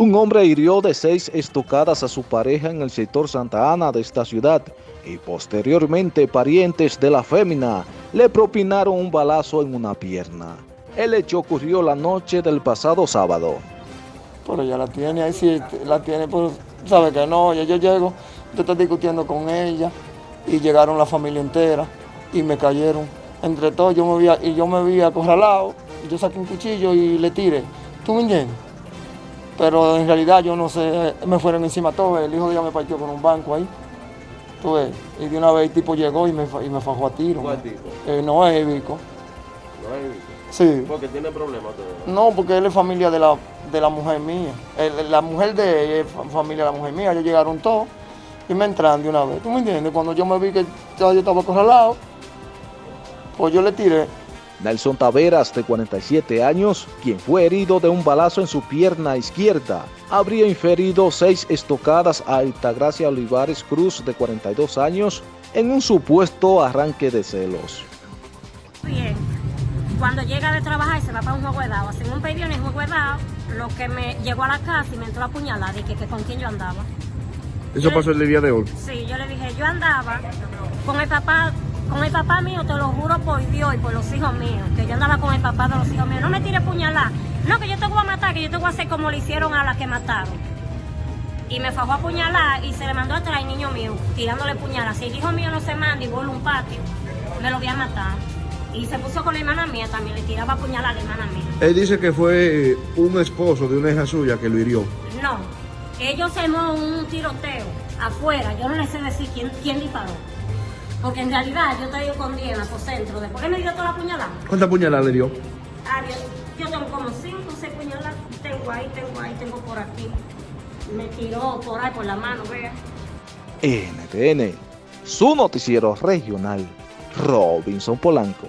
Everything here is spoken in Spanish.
Un hombre hirió de seis estocadas a su pareja en el sector Santa Ana de esta ciudad y posteriormente parientes de la fémina le propinaron un balazo en una pierna. El hecho ocurrió la noche del pasado sábado. Pero ella la tiene, ahí sí la tiene, pero sabe que no, ya yo llego, yo estoy discutiendo con ella y llegaron la familia entera y me cayeron. Entre todos yo me vi, y yo me vi acorralado, yo saqué un cuchillo y le tiré. ¿Tú me entiendes? Pero en realidad yo no sé, me fueron encima todo, el hijo de ella me partió con un banco ahí, tú ves, y de una vez el tipo llegó y me, y me fajó a tiro. ¿Cuál tipo? Eh, no es Vico. No es Vico. Sí. Porque tiene problemas todo. No, porque él es familia de la, de la mujer mía, el, la mujer de ella es familia de la mujer mía, ellos llegaron todos y me entran de una vez, ¿tú me entiendes? Cuando yo me vi que yo estaba acorralado, pues yo le tiré Nelson Taveras, de 47 años, quien fue herido de un balazo en su pierna izquierda, habría inferido seis estocadas a Altagracia Olivares Cruz, de 42 años, en un supuesto arranque de celos. Bien, cuando llega de trabajar y se va para un juego de dado, hacen un pedido en el juego de dado, lo que me llegó a la casa y me entró a puñalada y que, que con quién yo andaba. ¿Eso yo pasó le, el día de hoy? Sí, yo le dije, yo andaba con el papá con el papá mío, te lo juro por Dios y por los hijos míos, que yo andaba con el papá de los hijos míos. No me tire puñalada. No, que yo te voy a matar, que yo te voy a hacer como le hicieron a la que mataron. Y me fajó a puñalar y se le mandó atrás al niño mío, tirándole puñalada. Si el hijo mío no se manda y vuelve a un patio, me lo voy a matar. Y se puso con la hermana mía también, le tiraba puñalada a la hermana mía. Él dice que fue un esposo de una hija suya que lo hirió. No, ellos se un tiroteo afuera, yo no le sé decir quién, quién disparó. Porque en realidad yo estoy con Diana por centro. Después que me dio toda la puñalada. ¿Cuántas puñaladas le dio? Ah, yo, yo tengo como 5 o 6 puñaladas. Tengo ahí, tengo ahí, tengo por aquí. Me tiró por ahí por la mano, vea. NTN, su noticiero regional, Robinson Polanco.